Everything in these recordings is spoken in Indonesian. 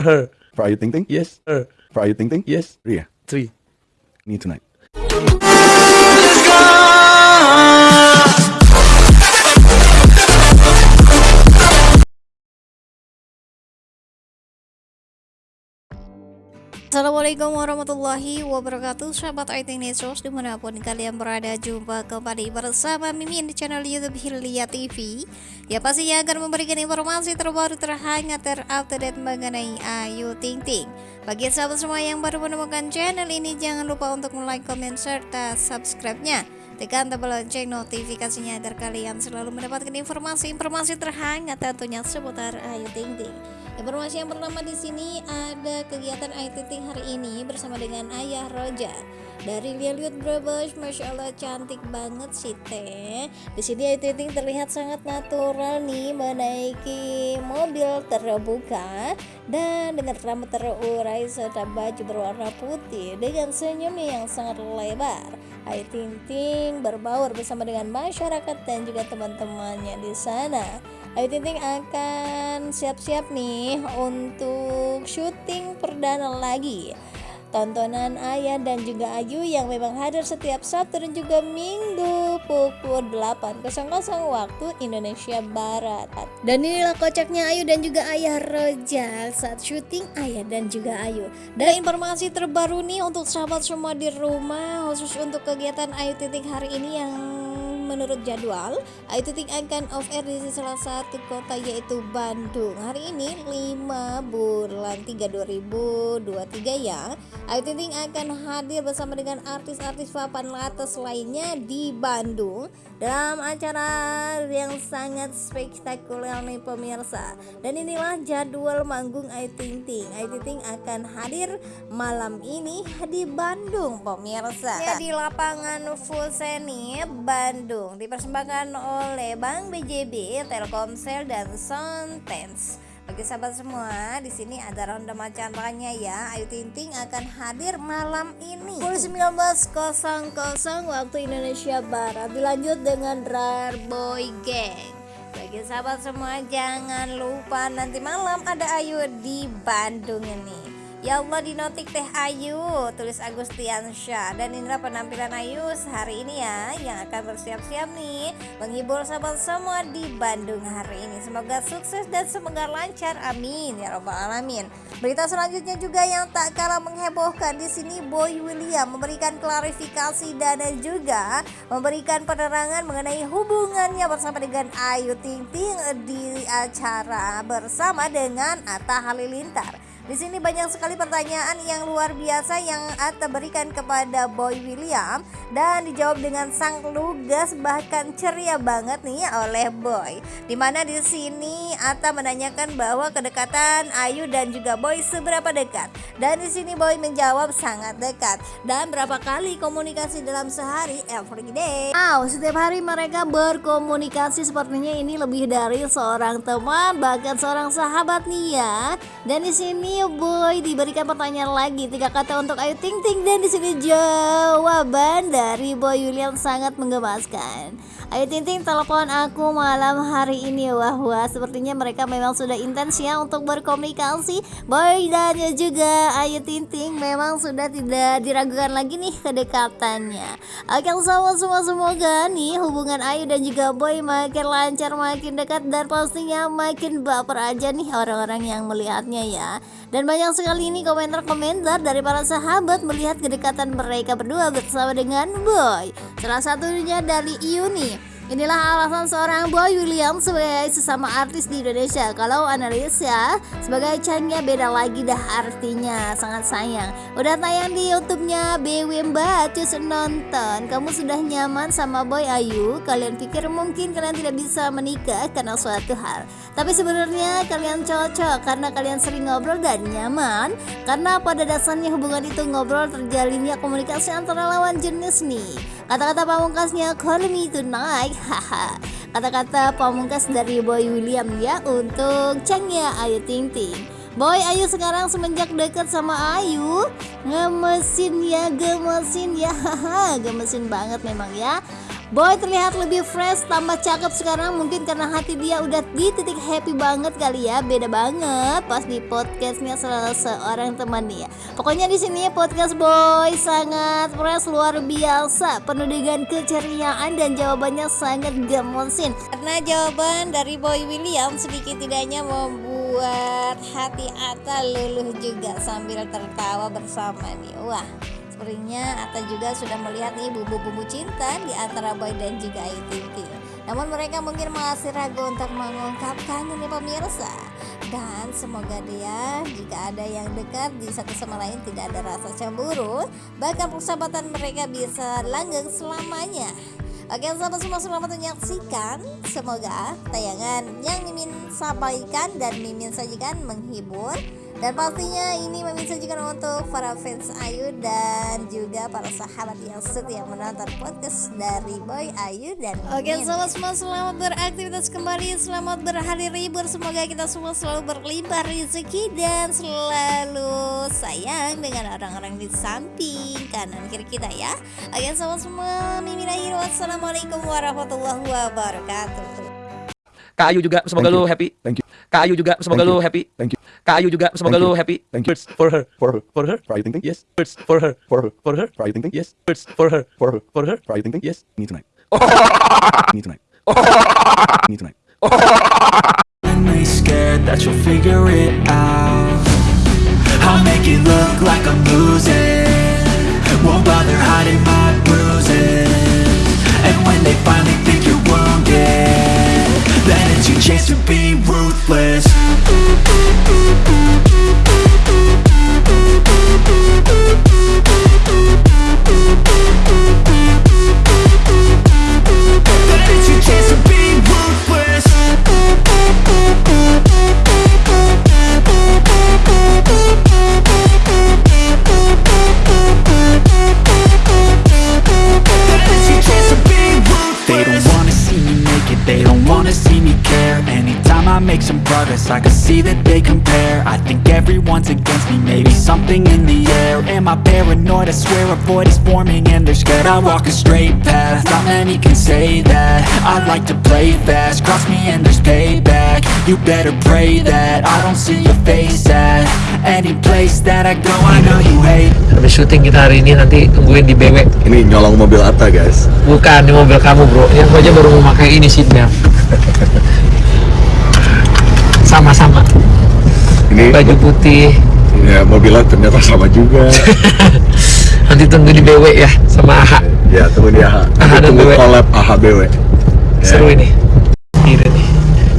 Her. For Ayu Ting Ting? Yes. Her. For Ayu Ting Ting? Yes. Ria, Three. me tonight. Assalamualaikum warahmatullahi wabarakatuh Sahabat IT Netsos di mana pun kalian berada Jumpa kembali bersama Mimin di channel Youtube Hilya TV Ya pastinya akan memberikan informasi terbaru terhangat terupdate mengenai Ayu Ting Ting. Bagi sahabat semua yang baru menemukan channel ini Jangan lupa untuk like, komen, serta subscribe-nya. Tekan tombol lonceng notifikasinya agar kalian selalu mendapatkan informasi-informasi terhangat tentunya seputar Ayu Ting Ting Informasi yang pertama di sini ada kegiatan Ayu Ting hari ini bersama dengan Ayah Roja. Dari lihat Brebes, masya Allah cantik banget sih teh. Di sini Ayu Ting terlihat sangat natural nih menaiki mobil terbuka dan dengan rambut terurai serta baju berwarna putih dengan senyumnya yang sangat lebar. Ayu Ting berbaur bersama dengan masyarakat dan juga teman-temannya di sana. Ayu Ting akan siap-siap nih untuk syuting perdana lagi tontonan Ayah dan juga Ayu yang memang hadir setiap Sabtu dan juga Minggu pukul 8.00 waktu Indonesia Barat. Dan inilah kocaknya Ayu dan juga Ayah Roja saat syuting Ayah dan juga Ayu. Dan informasi terbaru nih untuk sahabat semua di rumah khusus untuk kegiatan Ayu Titik hari ini yang menurut jadwal Ayu Ting akan off air di salah satu kota yaitu Bandung. Hari ini 5 bulan 3 2023 ya. Ayu Ting akan hadir bersama dengan artis-artis papan atas lainnya di Bandung dalam acara yang sangat spektakuler nih pemirsa. Dan inilah jadwal manggung Ayu Ting Ting Ting akan hadir malam ini di Bandung pemirsa. Ya di lapangan Fuseni Bandung Bandung dipersembahkan oleh Bank BJB, Telkomsel dan Soundtense. Bagi sahabat semua, di sini ada ronde macananya ya. Ayu Ting Ting akan hadir malam ini. Pukul 19.00 waktu Indonesia Barat. Dilanjut dengan Rar Boy Gang. Bagi sahabat semua, jangan lupa nanti malam ada Ayu di Bandung ini. Ya Allah di notik teh Ayu tulis Agustiansyah. Dan inilah penampilan Ayu hari ini ya yang akan bersiap-siap nih menghibur sahabat semua di Bandung hari ini. Semoga sukses dan semoga lancar amin. Ya robbal alamin. Berita selanjutnya juga yang tak kalah menghebohkan di sini Boy William memberikan klarifikasi dan juga memberikan penerangan mengenai hubungannya bersama dengan Ayu Ting Ting di acara bersama dengan Atta Halilintar di sini banyak sekali pertanyaan yang luar biasa yang Atta berikan kepada Boy William dan dijawab dengan sang lugas bahkan ceria banget nih oleh Boy. Di mana di sini Atta menanyakan bahwa kedekatan Ayu dan juga Boy seberapa dekat. Dan di sini Boy menjawab sangat dekat. Dan berapa kali komunikasi dalam sehari every day. Wow, setiap hari mereka berkomunikasi sepertinya ini lebih dari seorang teman bahkan seorang sahabat nih ya. Dan di sini Boy. Diberikan pertanyaan lagi. Tiga kata untuk Ayu Ting Ting. Dan di sini jawaban dari Boy William sangat menggemaskan. Ayu Ting Ting telepon aku malam hari ini. Wah wah. Sepertinya mereka memang sudah intens ya untuk berkomunikasi. Boy dan juga Ayu Ting Ting memang sudah tidak diragukan lagi nih kedekatannya. Oke sama semua. Semoga nih hubungan Ayu dan juga Boy makin lancar makin dekat dan pastinya makin baper aja nih orang-orang yang melihatnya ya. Dan banyak sekali ini komentar-komentar dari para sahabat melihat kedekatan mereka berdua bersama dengan Boy. Salah satunya dari Yuni. Inilah alasan seorang Boy William sebagai sesama artis di Indonesia. Kalau analis ya, sebagai cangnya beda lagi dah artinya. Sangat sayang. Udah tayang di YouTube-nya BW Mbak, cus nonton. Kamu sudah nyaman sama Boy Ayu? Kalian pikir mungkin kalian tidak bisa menikah karena suatu hal. Tapi sebenarnya kalian cocok karena kalian sering ngobrol dan nyaman. Karena pada dasarnya hubungan itu ngobrol terjalinnya komunikasi antara lawan jenis nih. Kata-kata pamungkasnya call me tonight. Haha. Kata-kata pamungkas dari Boy William ya Untuk Changnya Ayu Ting Ting. Boy Ayu sekarang semenjak dekat sama Ayu Ngemesin ya gemesin ya. Haha gemesin banget memang ya Boy terlihat lebih fresh, tambah cakep sekarang mungkin karena hati dia udah di titik happy banget kali ya. Beda banget pas di podcastnya salah seorang temannya. Pokoknya di sini podcast Boy sangat fresh luar biasa, penuh dengan keceriaan dan jawabannya sangat gemosin. Karena jawaban dari Boy William sedikit tidaknya membuat hati Ata luluh juga sambil tertawa bersama nih. Wah, Sepertinya Atta juga sudah melihat nih bumbu-bumbu cinta di antara Boy dan juga Ayu Ting Ting. Namun mereka mungkin masih ragu untuk mengungkapkannya nih pemirsa. Dan semoga dia jika ada yang dekat di satu sama lain tidak ada rasa cemburu, bahkan persahabatan mereka bisa langgeng selamanya. Oke sahabat semua selamat menyaksikan Semoga tayangan yang Mimin sampaikan dan Mimin sajikan menghibur dan pastinya ini Mimin sajikan untuk para fans Ayu dan juga para sahabat yang setia menonton podcast dari Boy Ayu dan Oke sahabat semua selamat beraktivitas kembali Selamat berhari libur. Semoga kita semua selalu berlimpah rezeki dan selalu sayang dengan orang-orang di samping kanan kiri kita ya. Oke sahabat semua Mimin akhir Wassalamualaikum warahmatullahi wabarakatuh Kak Ayu juga semoga lu happy. Thank you. Kak Ayu juga semoga lu happy. Thank you. Kak Ayu juga semoga lu happy. Thank you. For her. For her. For her. For Ayu Ting Ting? Yes. First for her. For her. For her. For Ayu Ting Ting? Yes. First for her. For her. For her. For Ayu Ting Ting? Yes. Me tonight. Me tonight. Me tonight. Genuinely scared that you'll figure it out I'll make it look like I'm losing Won't bother hiding my chance to be ruthless progress, I can see that they compare. I think everyone's against me, maybe something in the air. Am I paranoid? I swear a void is forming and they're scared I walk a straight path, not many can say that. I like to play fast, cross me and there's payback. You better pray that I don't see your face at Any place that I go, I know you hate. Habis syuting kita hari ini nanti tungguin di BW Ini nyolong mobil Atta guys. Bukan di mobil kamu bro. Yang aku aja baru memakai ini seatbelt Sama-sama Ini Baju putih ya mobilnya ternyata sama juga. Nanti tunggu di BW ya Sama AHA ya tunggu di AHA. AHA dan tunggu BW. collab AHBW. Seru ini Gila nih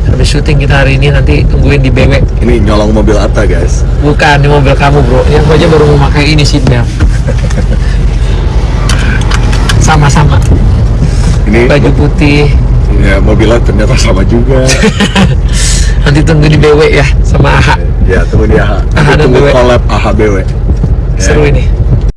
Habis syuting kita hari ini nanti tungguin di BW Ini nyolong mobil Atta guys. Bukan di mobil kamu bro Yang aja baru memakai ini seatbelt Sama-sama Ini Baju putih ya mobilnya ternyata sama juga. Nanti tunggu di BW ya Sama AHA ya tunggu di AHA. AHA tunggu BW. collab AHBW. Ya. Seru ini